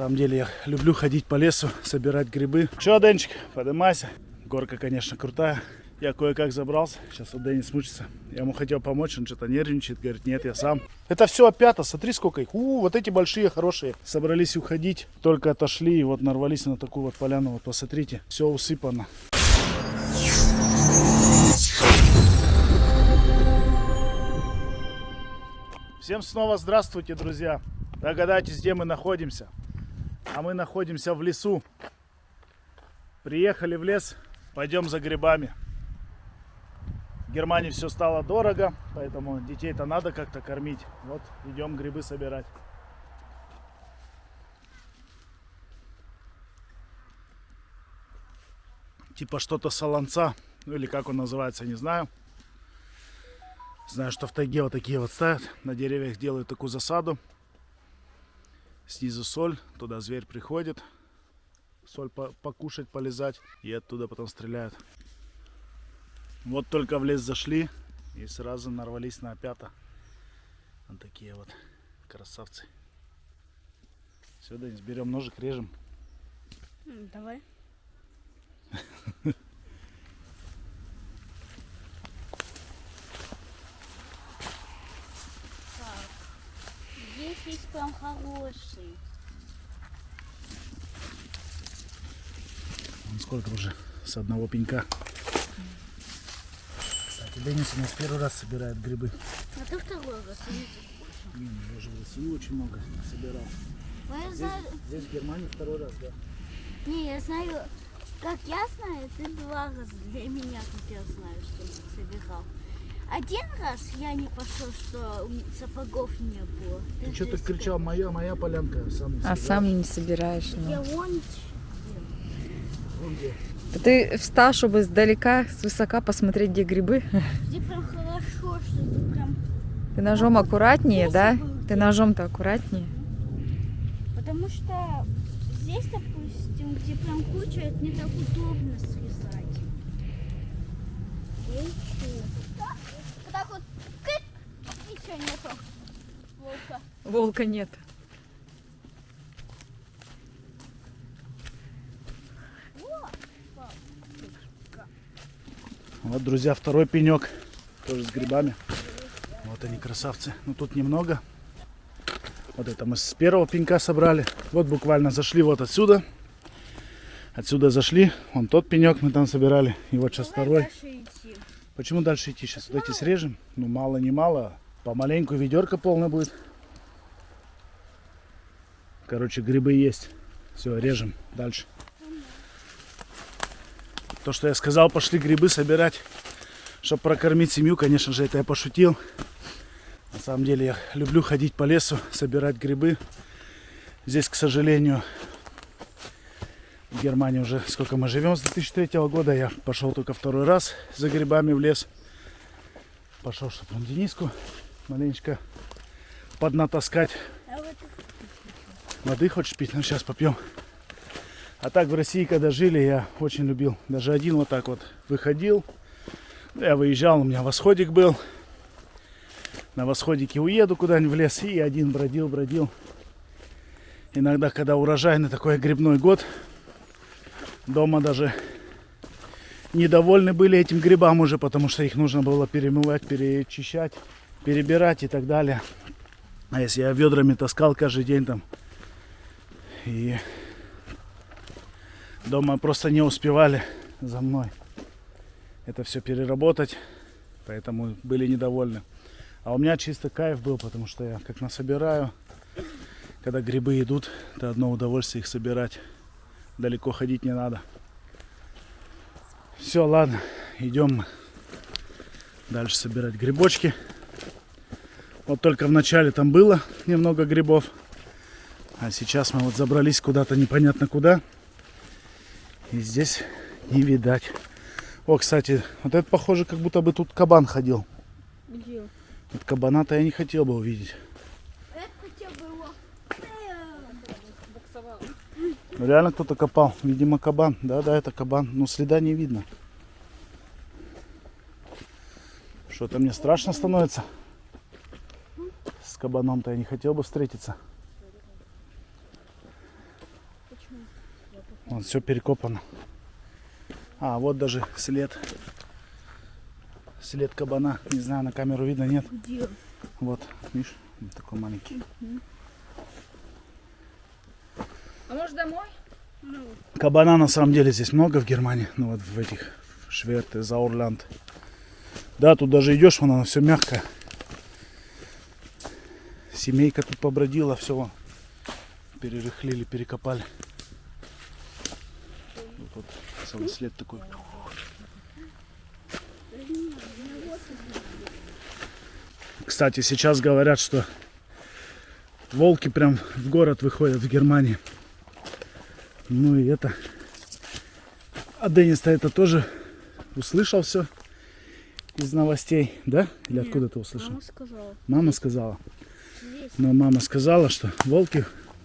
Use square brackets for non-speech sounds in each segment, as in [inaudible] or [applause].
самом деле я люблю ходить по лесу, собирать грибы. Че, Денчик, поднимайся. Горка, конечно, крутая. Я кое-как забрался. Сейчас вот Денис мучится. Я ему хотел помочь, он что-то нервничает. Говорит, нет, я сам. Это все опята. Смотри, сколько их. У, вот эти большие, хорошие. Собрались уходить. Только отошли и вот нарвались на такую вот поляну. Вот посмотрите. Все усыпано. Всем снова здравствуйте, друзья. Догадайтесь, где мы находимся. А мы находимся в лесу. Приехали в лес, пойдем за грибами. В Германии все стало дорого, поэтому детей-то надо как-то кормить. Вот идем грибы собирать. Типа что-то солонца, ну или как он называется, не знаю. Знаю, что в тайге вот такие вот ставят, на деревьях делают такую засаду. Снизу соль, туда зверь приходит, соль по покушать, полезать, и оттуда потом стреляют. Вот только в лес зашли и сразу нарвались на опята. Вот такие вот красавцы. Все, Денис, берем ножик, режем. Давай. [laughs] Здесь прям хороший. Вон сколько уже с одного пенька. Кстати, Денис у нас первый раз собирает грибы. А ты второй раз видишь? Не, ну я уже в России очень много собирал. Ну, я Здесь, знаю, здесь в Германии второй раз, да. не, я знаю, как я знаю, ты два раза для меня, как я знаю, что ты собирал. Один раз я не пошел, что сапогов не было. Ты что-то здесь кричал, моя, моя полянка, сам не А собираешь. сам не собираешь. ну. Я вон. Ты встал, чтобы издалека, свысока посмотреть, где грибы. где прям хорошо, что ты прям... Ты ножом аккуратнее, да? Ты ножом-то аккуратнее. Потому что здесь, допустим, где прям куча, это не так удобно срезать. Что? Вот так вот, кык, ничего нету. Волка. Волка нет. Вот, друзья, второй пенек. Тоже с грибами. Вот они, красавцы. Ну, тут немного. Вот это мы с первого пенька собрали. Вот буквально зашли вот отсюда. Отсюда зашли. Вон тот пенек мы там собирали. И вот сейчас второй. Почему дальше идти? Сейчас вот эти срежем. Ну, мало не мало. Помаленьку ведерко полное будет. Короче, грибы есть. Все, режем дальше. То, что я сказал, пошли грибы собирать, чтобы прокормить семью. Конечно же, это я пошутил. На самом деле, я люблю ходить по лесу, собирать грибы. Здесь, к сожалению, в Германии уже сколько мы живем с 2003 года. Я пошел только второй раз за грибами в лес. Пошел, чтобы он Дениску маленечко поднатаскать. Воды хочешь пить? Ну, сейчас попьем. А так в России, когда жили, я очень любил. Даже один вот так вот выходил. Я выезжал, у меня восходик был. На восходике уеду куда-нибудь в лес и один бродил, бродил. Иногда, когда урожайный такой грибной год, дома даже недовольны были этим грибам уже, потому что их нужно было перемывать, перечищать, перебирать и так далее. А если я ведрами таскал каждый день там и дома просто не успевали за мной это все переработать, поэтому были недовольны. А у меня чисто кайф был, потому что я как насобираю, когда грибы идут, это одно удовольствие их собирать. Далеко ходить не надо. Все, ладно, идем дальше собирать грибочки. Вот только в начале там было немного грибов. А сейчас мы вот забрались куда-то непонятно куда. И здесь не видать. О, кстати, вот это похоже, как будто бы тут кабан ходил. где? Вот кабана-то я не хотел бы увидеть. Это хотя бы его. Ну, Реально кто-то копал. Видимо, кабан. Да, да, это кабан. Но следа не видно. Что-то мне страшно становится. С кабаном-то я не хотел бы встретиться. Вон все перекопано. А, вот даже след. След кабана. Не знаю, на камеру видно, нет. Где? Вот, видишь, вот такой маленький. А может домой? Ну, Кабана на самом деле здесь много в Германии. Ну вот в этих Шверте, Заурланд. Да, тут даже идешь, вон оно все мягкое. Семейка тут побродила, все перерыхлили, перекопали. Вот, вот целый след такой. Кстати, сейчас говорят, что волки прям в город выходят в Германии. Ну и это. А Денис-то это тоже услышал все из новостей, да? Или Нет, откуда ты услышал? мама сказала. Мама сказала. Здесь. Но мама сказала, что волки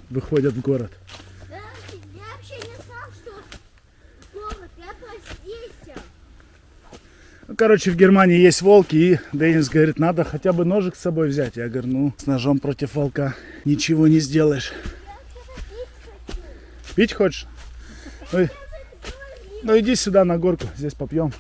выходят в город. Да, я вообще не знал, что город. Я просто здесь. Ну, короче, в Германии есть волки, и Денис говорит, надо хотя бы ножик с собой взять. Я говорю, ну, с ножом против волка ничего не сделаешь. Пить хочешь? Ну, ну иди сюда на горку, здесь попьем.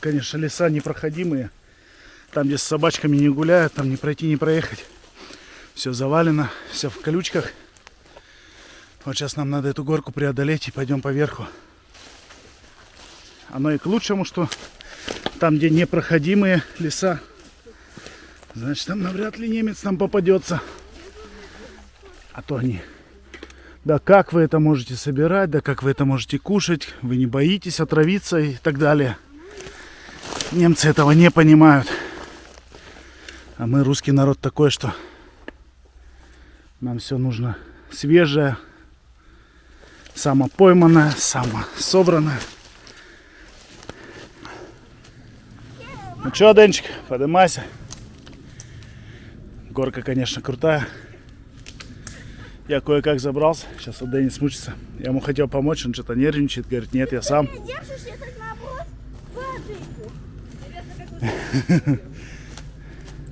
Конечно, леса непроходимые. Там, где с собачками не гуляют, там не пройти, не проехать. Все завалено, все в колючках. Вот сейчас нам надо эту горку преодолеть и пойдем по верху. Оно и к лучшему, что там, где непроходимые леса, значит, там навряд ли немец нам попадется. А то они... Да как вы это можете собирать, да как вы это можете кушать, вы не боитесь отравиться и так далее. Немцы этого не понимают. А мы, русский народ, такой, что нам все нужно свежее, самопойманное, самособранное. Ну что, Денчик, поднимайся. Горка, конечно, крутая. Я кое-как забрался. Сейчас вот Денис мучится. Я ему хотел помочь, он что-то нервничает. Говорит, нет, я сам. [laughs]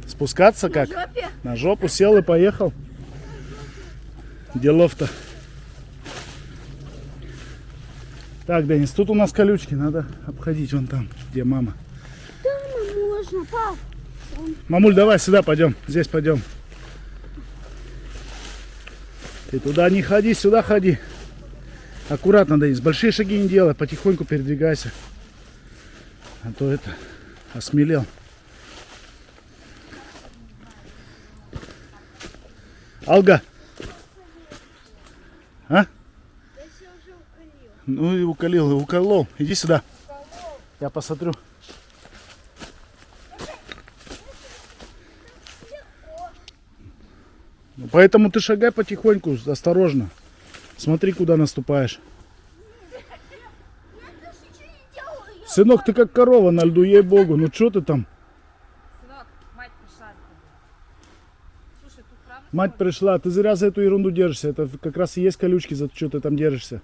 Спускаться как? На жопу сел и поехал. Делов-то. Так, Денис, тут у нас колючки. Надо обходить вон там, где мама. Мамуль, давай сюда пойдем. Здесь пойдем. Ты туда не ходи, сюда ходи. Аккуратно, Денис. Большие шаги не делай. Потихоньку передвигайся. А то это осмелел. Алга. А? Ну и уколил, и уколол. Иди сюда. Я посмотрю. Поэтому ты шагай потихоньку, осторожно. Смотри, куда наступаешь. Сынок, ты как корова на льду, ей-богу. Ну что ты там? Сынок, мать пришла. Слушай, тут правда Мать пришла, ты зря за эту ерунду держишься. Это как раз и есть колючки, за что ты там держишься.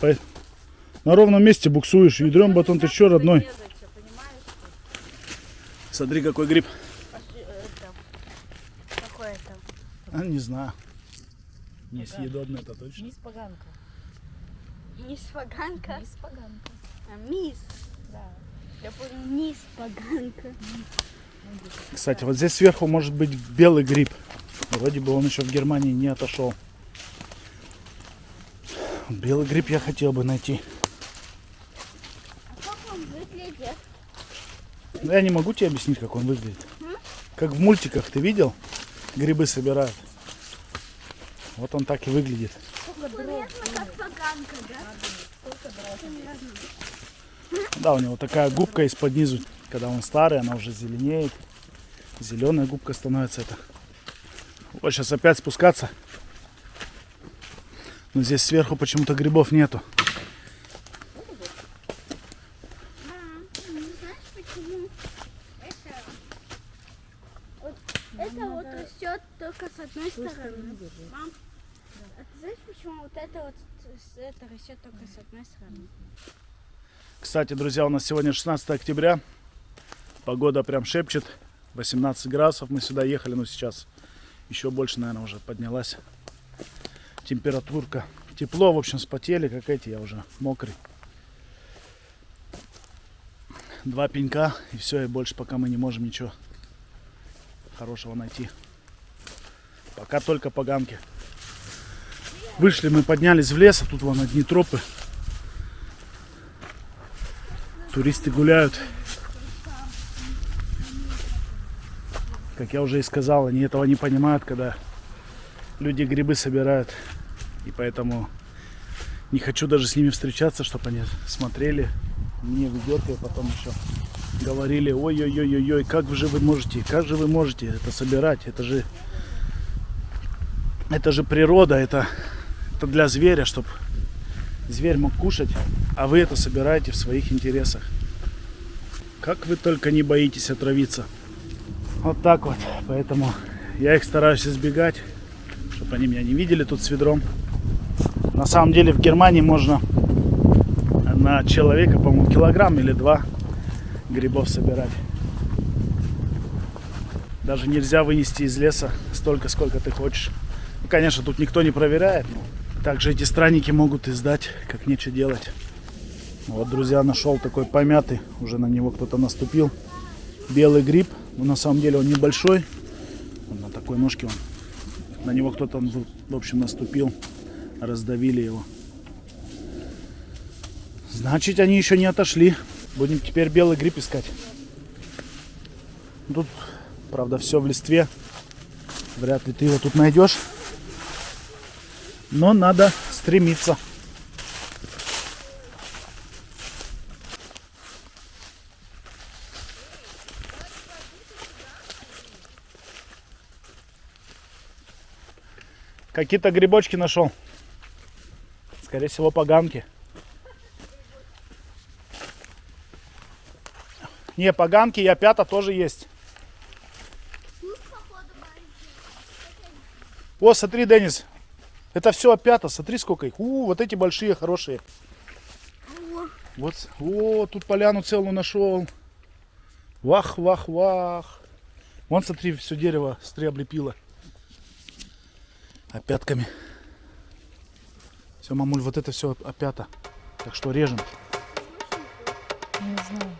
низко. Ну, На ровном месте буксуешь. Ядрен батон, ты что, родной? Смотри, какой гриб. Какой это? А, не знаю. Несъедобно это точно. Мисс поганка. Мисс Поганка. Мисс поганка. А, мисс. Да. Я понял, мисс Поганка. Кстати, вот здесь сверху может быть белый гриб. Вроде бы он еще в Германии не отошел. Белый гриб я хотел бы найти. А как он выглядит? Но я не могу тебе объяснить, как он выглядит. Как в мультиках, ты видел? Грибы собирают. Вот он так и выглядит. Да, у него такая губка из-под низу. Когда он старый, она уже зеленеет. Зеленая губка становится это. Вот сейчас опять спускаться. Но здесь сверху почему-то грибов нету. Мам, ну знаешь почему? Это вот, это вот растет только с одной стороны. Мам, а ты Знаешь, почему вот это вот с- это растет только с одной стороны? Кстати, друзья, у нас сегодня 16 октября. Погода прям шепчет. 18 градусов. Мы сюда ехали, но сейчас еще больше, наверное, уже поднялась температурка. Тепло, в общем, спотели, как эти, я уже мокрый. Два пенька, и все, и больше пока мы не можем ничего хорошего найти. Пока только поганки. Вышли мы, поднялись в лес, а тут вон одни тропы. Туристы гуляют. Как я уже и сказал, они этого не понимают, когда люди грибы собирают. И поэтому не хочу даже с ними встречаться, чтобы они смотрели мне видео, и потом еще говорили, ой-ой-ой-ой, как же вы можете, как же вы можете это собирать, это же, это же природа, это, это для зверя, чтобы зверь мог кушать, а вы это собираете в своих интересах. Как вы только не боитесь отравиться. Вот так вот. Поэтому я их стараюсь избегать, чтобы они меня не видели тут с ведром. На самом деле в Германии можно на человека, по-моему, килограмм или два грибов собирать. Даже нельзя вынести из леса столько, сколько ты хочешь. Ну, конечно, тут никто не проверяет, но также эти странники могут и сдать, как нечего делать. Вот, друзья, нашел такой помятый, уже на него кто-то наступил. Белый гриб, но на самом деле он небольшой. Он на такой ножке он. На него кто-то, в общем, наступил, раздавили его. Значит, они еще не отошли. Будем теперь белый гриб искать. Тут, правда, все в листве. Вряд ли ты его тут найдешь. Но надо стремиться. Какие-то грибочки нашел. Скорее всего, поганки. Не, поганки и опята тоже есть. О, смотри, Денис. Это все опята. Смотри, сколько их. У, вот эти большие, хорошие. Вот, о, тут поляну целую нашел. Вах, вах, вах. Вон, смотри, все дерево, облепило. Опятками. Все, мамуль, вот это все опята. Так что режем. Не знаю.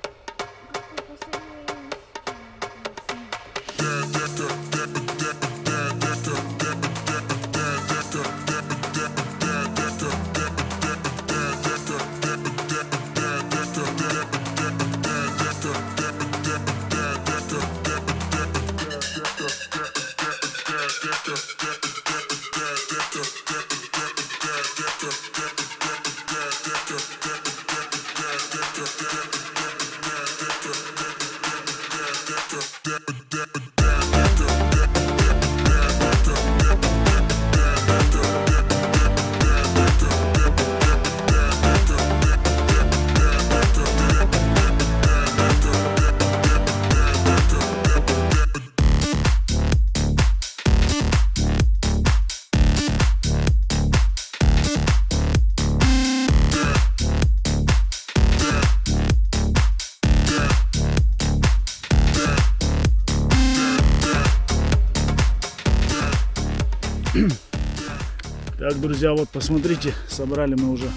Так, друзья, вот посмотрите, собрали мы уже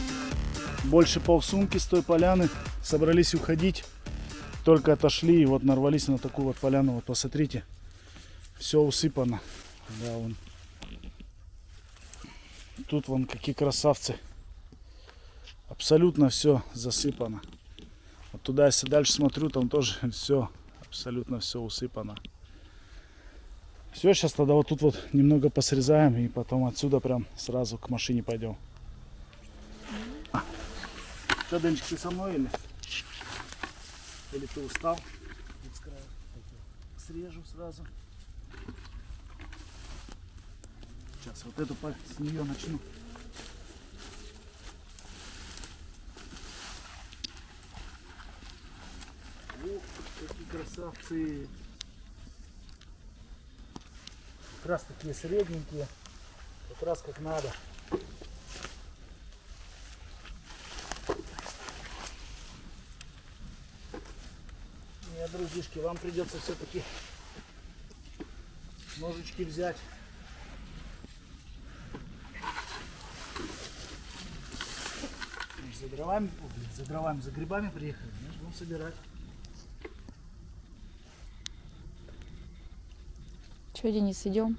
больше полсумки с той поляны. Собрались уходить, только отошли и вот нарвались на такую вот поляну. Вот посмотрите, все усыпано. Да, вон. Тут вон какие красавцы. Абсолютно все засыпано. Вот туда, если дальше смотрю, там тоже [laughs] все, абсолютно все усыпано. Все, сейчас тогда вот тут вот немного посрезаем и потом отсюда прям сразу к машине пойдем. Что, Денчик, ты со мной или? Или ты устал? Срежу сразу. Сейчас вот эту с нее начну. Ух, какие красавцы! как раз такие средненькие, как раз как надо. Ну, Нет, друзишки, вам придется все-таки ножички взять. За дровами, за дровами, за грибами приехали, будем собирать. Че, Денис, идем?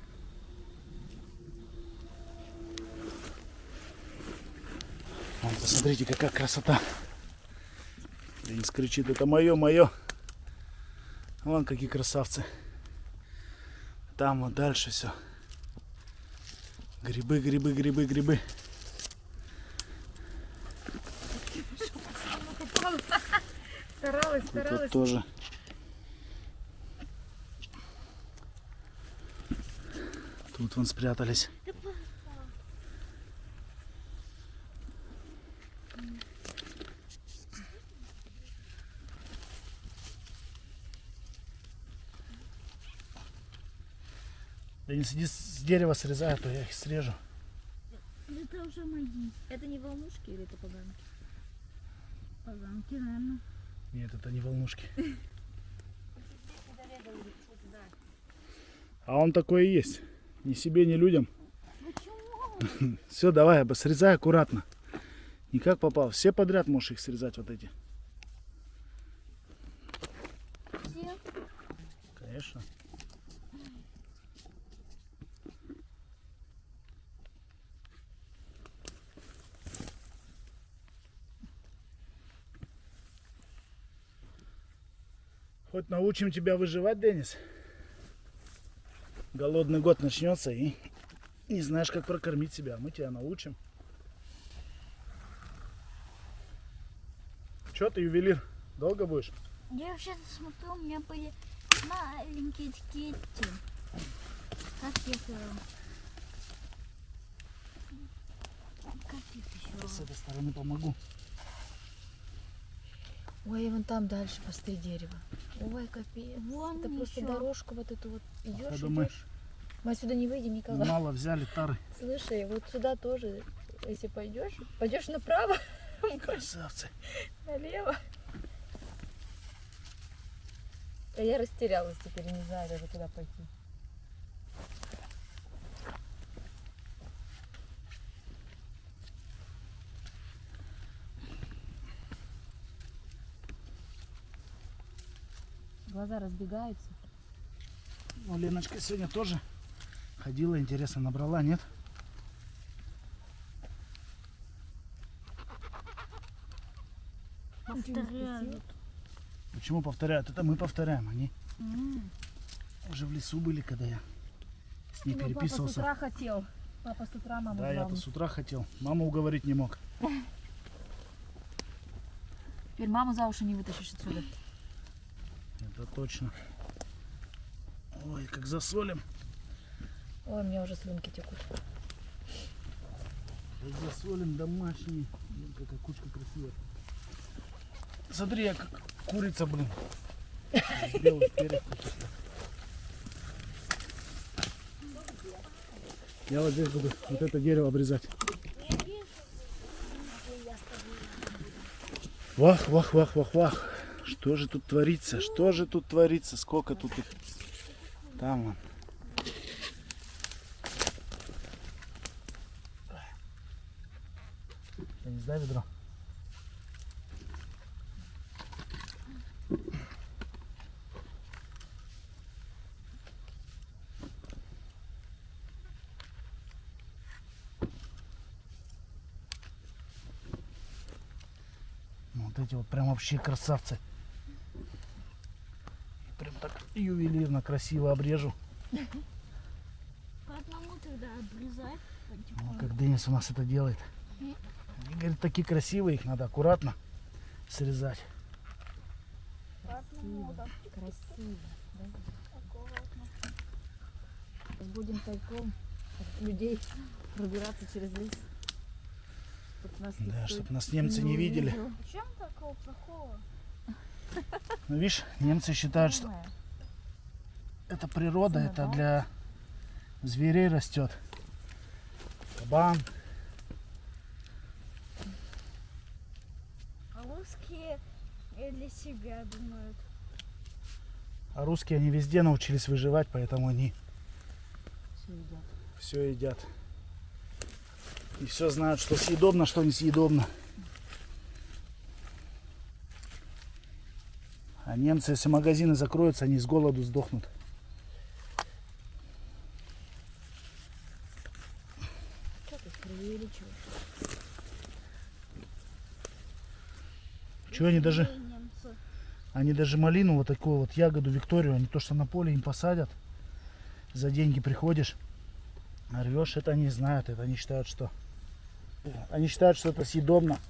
Вон, посмотрите, какая красота. Денис кричит, это мое, мое. Вон какие красавцы. Там вот дальше все. Грибы, грибы, грибы, грибы. [laughs] Старалась, Тут вот тоже. Тут вон спрятались. Да не сиди с дерева срезай, а то я их срежу. Это уже мои Это не волнушки или это поганки? поганки, наверное. Нет, это не волнушки. [laughs] А он такой и есть. Ни себе, ни людям. [laughs] Все, давай, срезай аккуратно. Не как попал. Все подряд можешь их срезать вот эти. Все? Конечно. Хоть научим тебя выживать, Денис. Голодный год начнется и не знаешь, как прокормить себя. Мы тебя научим. Че ты, ювелир? Долго будешь? Я вообще смотрю, у меня были маленькие такие. Как их... Как их С еще? этой стороны помогу. Ой, вон там дальше посты дерева. Ой, капец. Вон Это просто еще. дорожку вот эту вот идешь, идешь. Мы отсюда не выйдем никогда. мало взяли тары. [laughs] Слушай, вот сюда тоже, если пойдешь, пойдешь направо, [laughs] Красавцы. налево. А я растерялась теперь, не знаю даже куда пойти. Глаза разбегаются. Ну, Леночка сегодня тоже ходила, интересно, набрала, нет? Повторяют. Почему повторяют? Это мы повторяем, они М. уже в лесу были, когда я с ней Ну, Папа с переписывался. утра хотел. Папа с утра маму Да, я-то с утра хотел. Маму уговорить не мог. Теперь маму за уши не вытащишь отсюда. Это точно. Ой, как засолим. Ой, у меня уже слюнки текут. Как засолим домашний. Блин, какая кучка красивая. Смотри, я как курица, блин. [laughs] Перьев каких-то. Я вот здесь буду вот это дерево обрезать. Вах, вах, вах, вах, вах. Что же тут творится? Что же тут творится? Сколько тут их? Там вон. Я не знаю ведро. Ну, Вот эти вот прям вообще красавцы. Ювелирно красиво обрежу. По одному тогда обрезать. Ну, как Денис у нас это делает. Они говорят, такие красивые, их надо аккуратно срезать. Красиво. Да? Будем тайком от людей пробираться через лес. Чтоб нас Да, чтобы нас немцы не видели. увидел. В чем такого плохого? Ну, видишь, немцы считают, что. Это природа, это Самое, для зверей растет. Кабан. А русские для себя думают. А русские, они везде научились выживать, поэтому они Все едят. все едят. И все знают, что съедобно, что несъедобно. А немцы, если магазины закроются, они с голоду сдохнут. Что ты преувеличиваешь? Чего они даже, они даже малину, вот такую вот ягоду Викторию, они то, что на поле им посадят, за деньги приходишь, рвешь, это они знают, это они считают, что они считают, что это съедобно.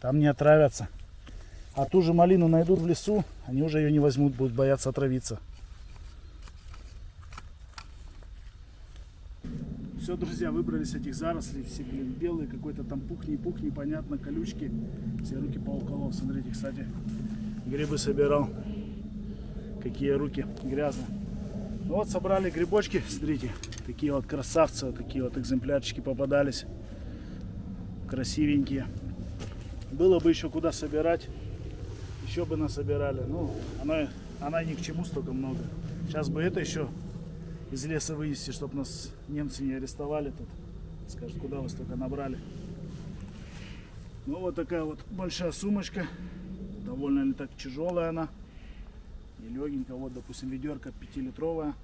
Там не отравятся. А ту же малину найдут в лесу, они уже ее не возьмут, будут бояться отравиться. Все, друзья, выбрались этих зарослей, все, блин, белые, какой-то там пух, не пух, непонятно, колючки. Все руки поуколол, смотрите, кстати, грибы собирал. Какие руки грязные. Ну вот, собрали грибочки, смотрите, такие вот красавцы, такие вот экземплярчики попадались. Красивенькие. Было бы еще куда собирать, еще бы насобирали. Ну, она, она ни к чему столько много. Сейчас бы это еще из леса вынести, чтобы нас немцы не арестовали тут. Скажут, куда вы столько набрали. Ну вот такая вот большая сумочка. Довольно ли так тяжелая она. И легенькая. Вот, допустим, ведерко 5-литровая.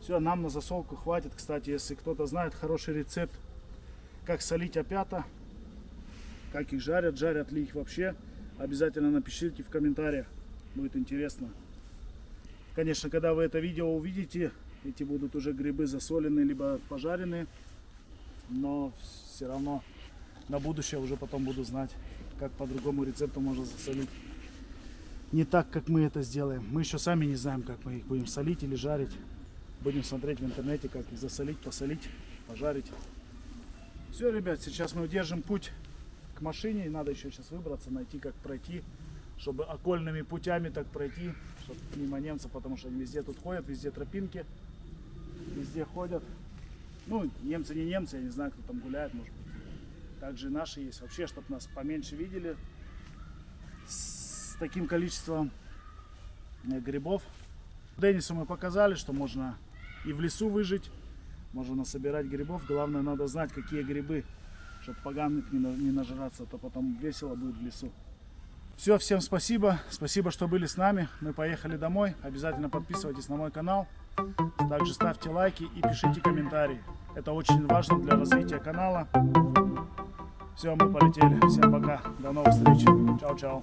Все, нам на засолку хватит. Кстати, если кто-то знает хороший рецепт, как солить опята, как их жарят, жарят ли их вообще, обязательно напишите в комментариях. Будет интересно. Конечно, когда вы это видео увидите, эти будут уже грибы засоленные, либо пожаренные. Но все равно на будущее уже потом буду знать, как по другому рецепту можно засолить. Не так, как мы это сделаем. Мы еще сами не знаем, как мы их будем солить или жарить. Будем смотреть в интернете, как их засолить, посолить, пожарить. Все, ребят, сейчас мы держим путь к машине. И надо еще сейчас выбраться, найти, как пройти, чтобы окольными путями так пройти, чтобы мимо немцев, потому что они везде тут ходят, везде тропинки, везде ходят. Ну, немцы не немцы, я не знаю, кто там гуляет, может быть. Также наши есть. Вообще, чтобы нас поменьше видели с таким количеством э, грибов. Денису мы показали, что можно и в лесу выжить, можно собирать грибов. Главное, надо знать, какие грибы, чтобы поганых не, на- не нажраться, то потом весело будет в лесу. Все, всем спасибо. Спасибо, что были с нами. Мы поехали домой. Обязательно подписывайтесь на мой канал. Также ставьте лайки и пишите комментарии. Это очень важно для развития канала. Все, мы полетели. Всем пока. До новых встреч. Чао-чао.